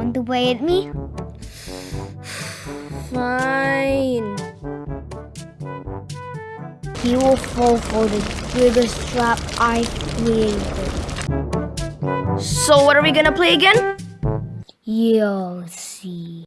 Want to play at me? Fine. He will fall for the biggest trap I created. So what are we gonna play again? You'll see.